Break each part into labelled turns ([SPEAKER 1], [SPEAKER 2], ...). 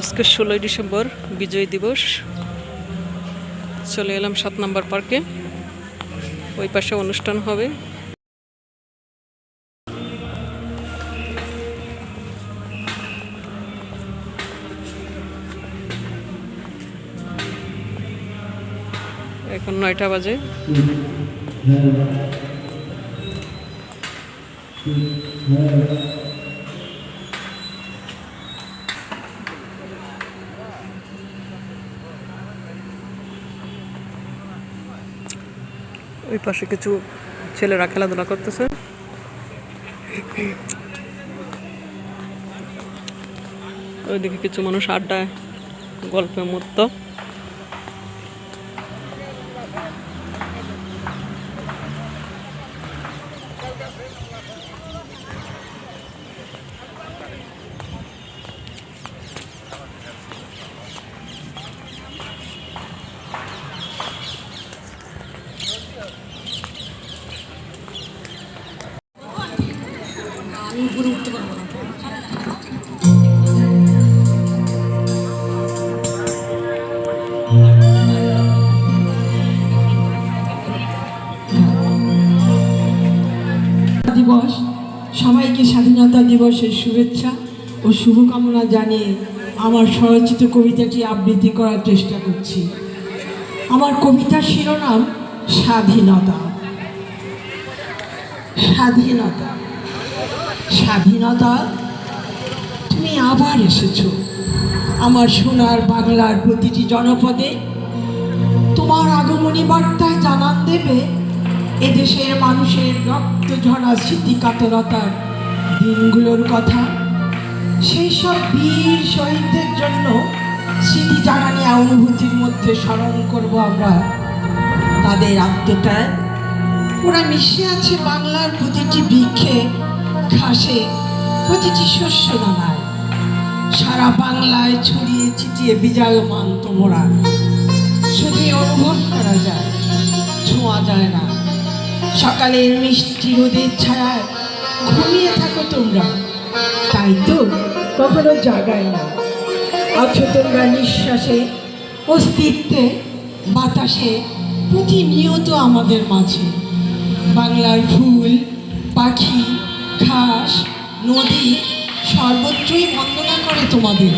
[SPEAKER 1] আজকে ষোলোই ডিসেম্বর, বিজয় দিবস। চলে এলাম সাত নম্বর পার্কে। ওই পাশে অনুষ্ঠান হবে। এখন নয়টা বাজে। ওই পাশে কিছু ছেলেরা খেলাধুলা করতেছে। ওইদিকে কিছু মানুষ আড্ডায় গল্পে মত্ত
[SPEAKER 2] দিবস, সবাইকে স্বাধীনতা দিবসের শুভেচ্ছা ও শুভকামনা জানিয়ে আমার স্বরচিত কবিতাটি আবৃত্তি করার চেষ্টা করছি। আমার কবিতার শিরোনাম স্বাধীনতা। স্বাধীনতা। স্বাধীনতা? তুমি আবার এসেছ। আমার সোনার বাংলার প্রতিটি জনপদে তোমার আগমনী বার্তায় জানান দেবে এদেশের মানুষের রক্ত ঝরা স্মৃতি কাতরতার দিনগুলোর কথা। সেই সব বীর শহীদদের জন্য স্মৃতি জাগানি অনুভূতির মধ্যে স্মরণ করব আমরা। তাদের আত্মত্যাগ। ওরা মিশে আছে বাংলার প্রতিটি বৃক্ষে। ঘাসে প্রতিটি শস্য দানায় সারা বাংলায় ছড়িয়ে ছিটিয়ে বিজয়মান তোমরা শুধুই অনুভব করা যায়, ছোঁয়া যায় না। সকালের মিষ্টি রোদের ছায়ায় ঘুমিয়ে থাকো তোমরা। তাই তো কখনো জাগায় না। আছো তোমরা নিঃশ্বাসে, অস্তিত্বে, বাতাসে, প্রতিনিয়ত আমাদের মাঝে। বাংলার ফুল, পাখি ঘাস নদী সর্বত্রই বন্দনা করে তোমাদের।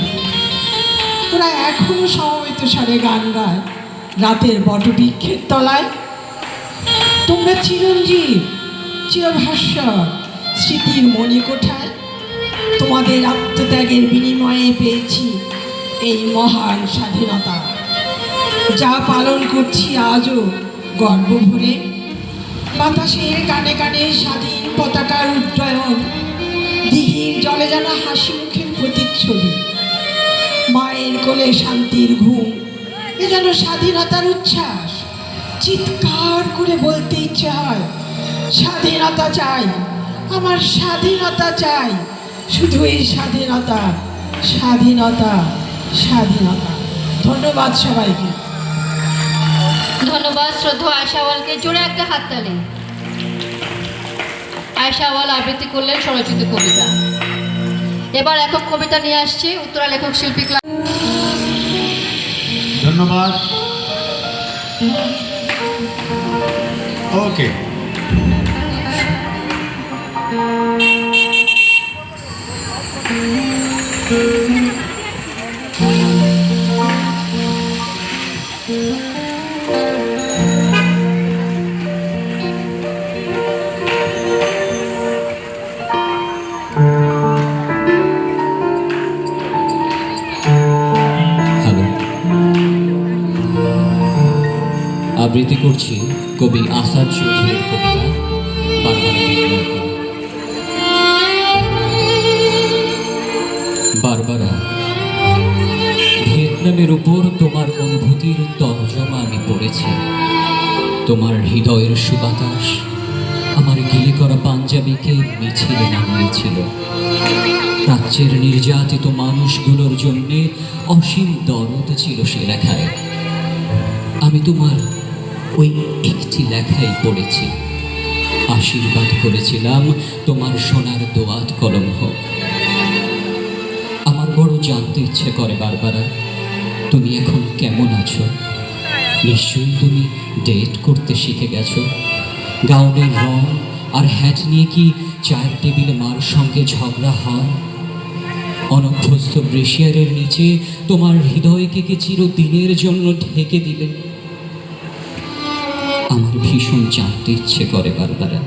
[SPEAKER 2] ওরা এখনও সমবেত সারে গান গায় রাতের বটবৃক্ষের তলায়। তোমরা চিরঞ্জীব চিরভাস্বর স্মৃতির মণিকোঠায় তোমাদের আত্মত্যাগের বিনিময়ে পেয়েছি এই মহান স্বাধীনতা। যা পালন করছি আজও গর্ব ভরে বাতাসের কানে কানে স্বাধীন পতাকার উড্ডয়ন দিঘির জলে যেন হাসি মুখের প্রতিচ্ছবি। মায়ের কোলে শান্তির ঘুম, এ যেন স্বাধীনতার উচ্ছ্বাস। চিৎকার করে বলতে ইচ্ছে হয়, স্বাধীনতা চাই, আমার স্বাধীনতা চাই। শুধু এই স্বাধীনতা স্বাধীনতা স্বাধীনতা। ধন্যবাদ সবাইকে।
[SPEAKER 3] ধন্যবাদ শ্রদ্ধা আয়সাওয়ালকে জোরে একটা হাততালি আয়সাওয়াল আবৃত্তি করলেন স্বরচিত কবিতা। এবার একক কবিতা নিয়ে আসছি, উত্তরা লেখক শিল্পী ক্লাব।
[SPEAKER 4] ধন্যবাদ। ওকে
[SPEAKER 5] হ্যালো আবৃত্তি করছি কবি আসাদ চৌধুরীর কবিতা বারবারা ভিয়েতনামের উপর তোমার অনুভূতির তর্জমা আমি পড়েছি। তোমার হৃদয়ের সুবাতাস আমার গিলে করা পাঞ্জাবিকে মিছিলে নামিয়েছিল। প্রাচ্যের নির্যাতিত মানুষগুলোর জন্যে অসীম দরদ ছিল সে লেখায়। আমি তোমার ওই একটি লেখাই পড়েছি। আশীর্বাদ করেছিলাম তোমার সোনার দোয়াত কলম হোক। আমার বড় জানতে ইচ্ছে করে বারবারা, তুমি এখন কেমন আছো? নিশ্চয়ই তুমি ডেট করতে শিখে গেছো। গাউনের রং আর হ্যাট নিয়ে কি চায়ের টেবিলে মার সঙ্গে ঝগড়া হয়? অনভ্যস্ত ব্রেশিয়ারের নিচে তোমার হৃদয়কে কি চিরদিনের জন্য ঢেকে দিলে? আমার ভীষণ জানতে ইচ্ছে করে বারবারা।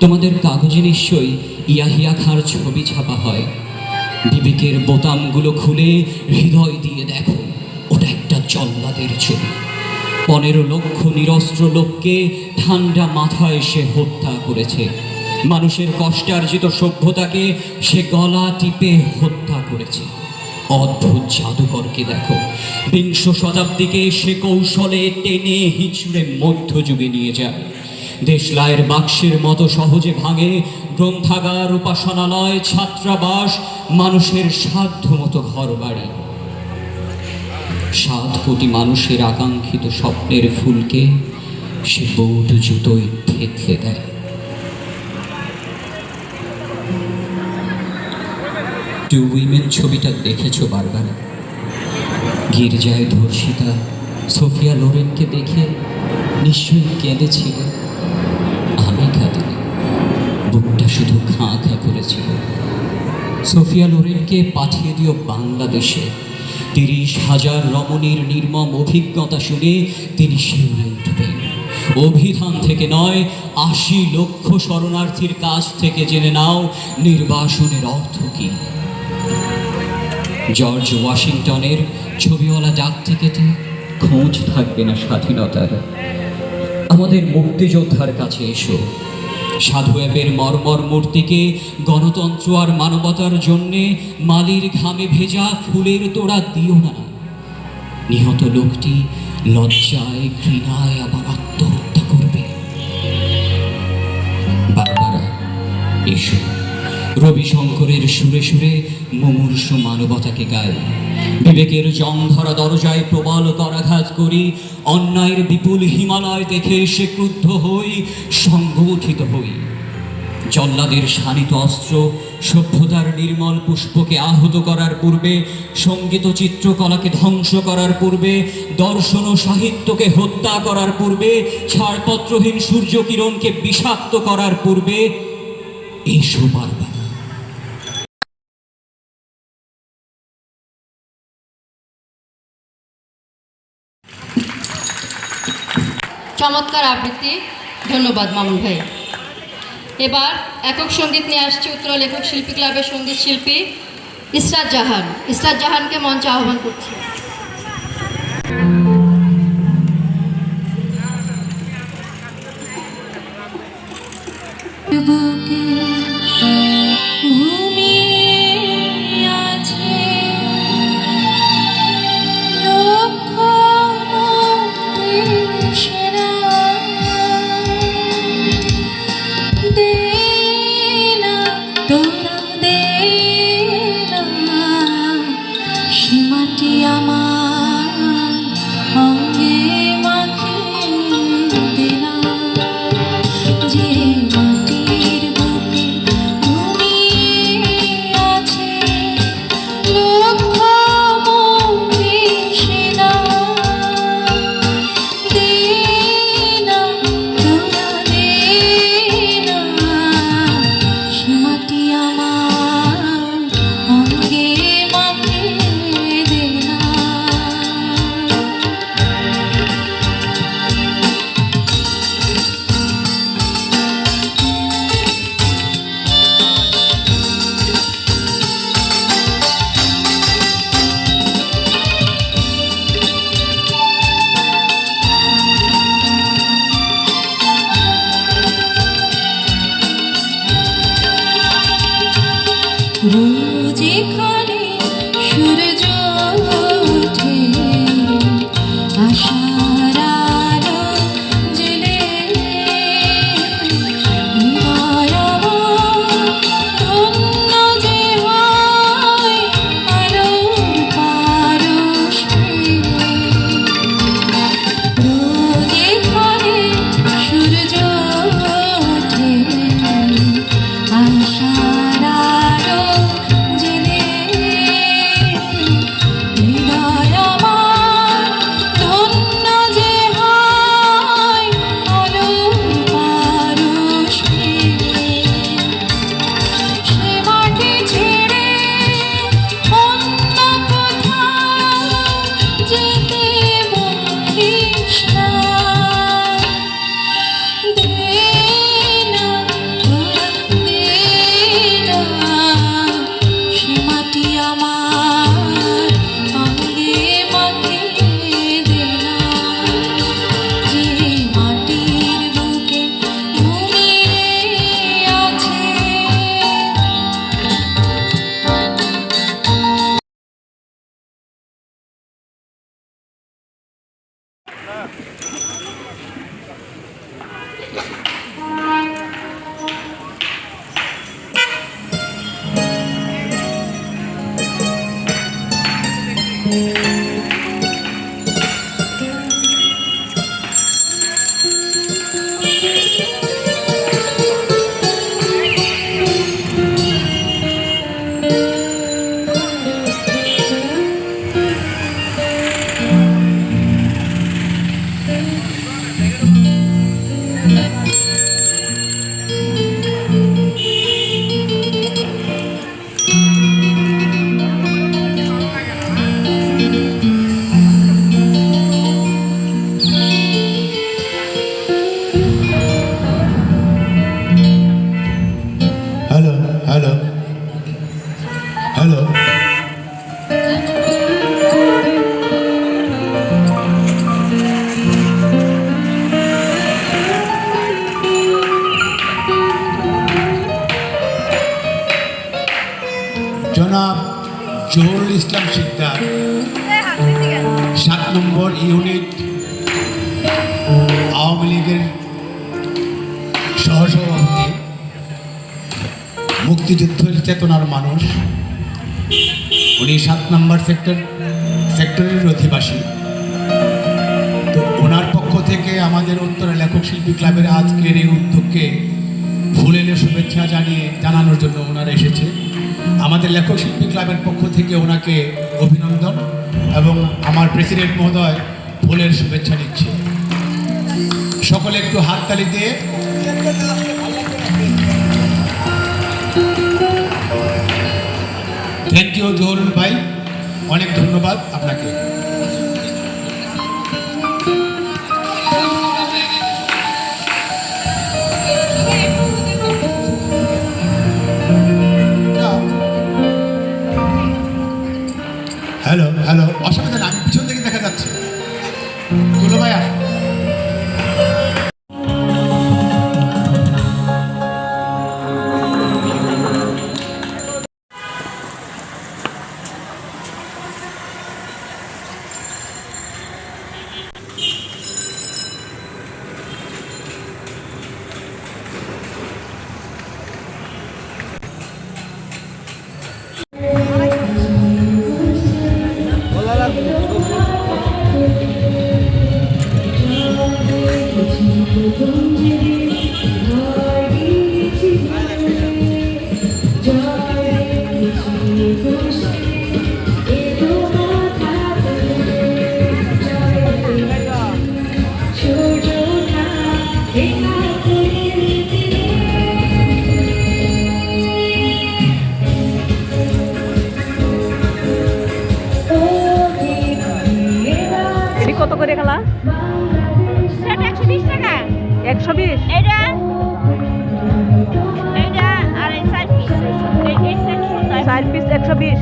[SPEAKER 5] তোমাদের কাগজে নিশ্চয়ই ইয়াহিয়া খাঁর ছবি ছাপা হয়। বিবেকের বোতামগুলো খুলে হৃদয় দিয়ে দেখো, ওটা একটা জল্লাদের ছবি। পনেরো লক্ষ নিরস্ত্র লোককে ঠান্ডা মাথায় সে হত্যা করেছে। মানুষের কষ্টার্জিত সভ্যতাকে সে গলা টিপে হত্যা করেছে। অদ্ভুত জাদুকরকে দেখো। বিংশ শতাব্দীকে সে কৌশলে টেনে হিঁচড়ে মধ্যযুগে নিয়ে যায়। দেশলায়ের বাক্সের মতো সহজে ভাঙে গ্রন্থাগার, উপাসনালয়, ছাত্রাবাস, মানুষের সাধ্য মতো ঘর বাড়ি সাত কোটি মানুষের আকাঙ্ক্ষিত স্বপ্নের ফুলকে সে বৌদ্ধ জুতোয় থেতলে দেয়। টু উইমেন ছবিটা দেখেছ বারবার? গির্জায় ধর্ষিতা সোফিয়া লোরেনকে দেখে নিশ্চয়ই কেঁদেছিল। আমি কাঁদিনি, বুকটা শুধু খাঁ খাঁ করেছিল। সোফিয়া লোরেনকে পাঠিয়ে দিও বাংলাদেশে। তিরিশ হাজার রমণীর নির্মম অভিজ্ঞতা শুনে তিনি শিউরে উঠবেন। অভিধান থেকে নয়, আশি লক্ষ শরণার্থীর কাছ থেকে জেনে নাও নির্বাসনের অর্থ কী। জর্জ ওয়াশিংটনের ছবিওয়ালা ডাক টিকেটে খোঁজ থাকবে না স্বাধীনতার। আমাদের মুক্তিযোদ্ধার কাছে এসো। সাধু অ্যাপের মর্মর মূর্তিকে গণতন্ত্র আর মানবতার জন্যে মালির ঘামে ভেজা ফুলের তোড়া দিও না। নিহত লোকটি লজ্জায়, ঘৃণায় আবার আত্মহত্যা করবে। বারবারা এসো। রবিশঙ্করের সুরে সুরে মুমূর্ষ মানবতাকে গাই বিবেকের জংধরা দরজায় প্রবল করাঘাত করি, অন্যায়ের বিপুল হিমালয় দেখে সে ক্রুদ্ধ হই, সংগঠিত হই। জল্লাদের শানিত অস্ত্র সভ্যতার নির্মল পুষ্পকে আহত করার পূর্বে, সংগীত চিত্রকলাকে ধ্বংস করার পূর্বে, দর্শন ও সাহিত্যকে হত্যা করার পূর্বে, ছাড়পত্রহীন সূর্যকিরণকে বিষাক্ত করার পূর্বে, এসো বারবার
[SPEAKER 3] চমৎকার আবৃত্তি। ধন্যবাদ মামুন ভাই। এবার একক সংগীত নিয়ে আসছে উত্তর লেখক শিল্পী ক্লাবের সংগীত শিল্পী ইসরাত জাহান। ইসরাত জাহানকে মঞ্চে আহ্বান করছি।
[SPEAKER 6] বুকে
[SPEAKER 4] মুক্তিযুদ্ধের চেতনার মানুষ। উনি সাত নম্বর সেক্টর, সেক্টরের অধিবাসী। তো ওনার পক্ষ থেকে আমাদের উত্তরা লেখক শিল্পী ক্লাবের আজকের এই উদ্যোগকে ফুল এলে শুভেচ্ছা জানিয়ে, জানানোর জন্য ওনারা এসেছে। আমাদের লেখক শিল্পী ক্লাবের পক্ষ থেকে ওনাকে অভিনন্দন এবং আমার প্রেসিডেন্ট মহোদয় ফুলের শুভেচ্ছা দিচ্ছে সকলে একটু হাততালি দিয়ে। থ্যাংক ইউ জহুরুল ভাই অনেক ধন্যবাদ আপনাকে হ্যালো হ্যালো
[SPEAKER 6] কত করে খেলা
[SPEAKER 7] সেটা একশো বিশ টাকা
[SPEAKER 6] একশো বিশ
[SPEAKER 7] এটা এটা আর এই চার পিস এই এই সেট সুন্দর
[SPEAKER 6] চার পিস একশো বিশ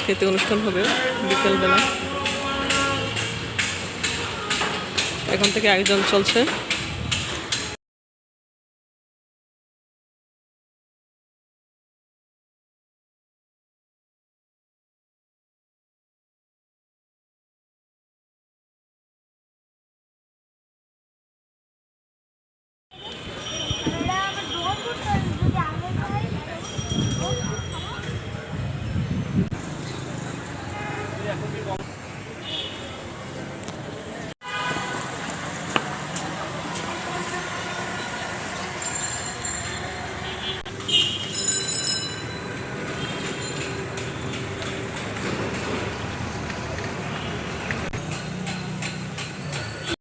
[SPEAKER 1] সাংস্কৃতিক অনুষ্ঠান হবে বিকেলবেলা। এখন থেকে আয়োজন চলছে।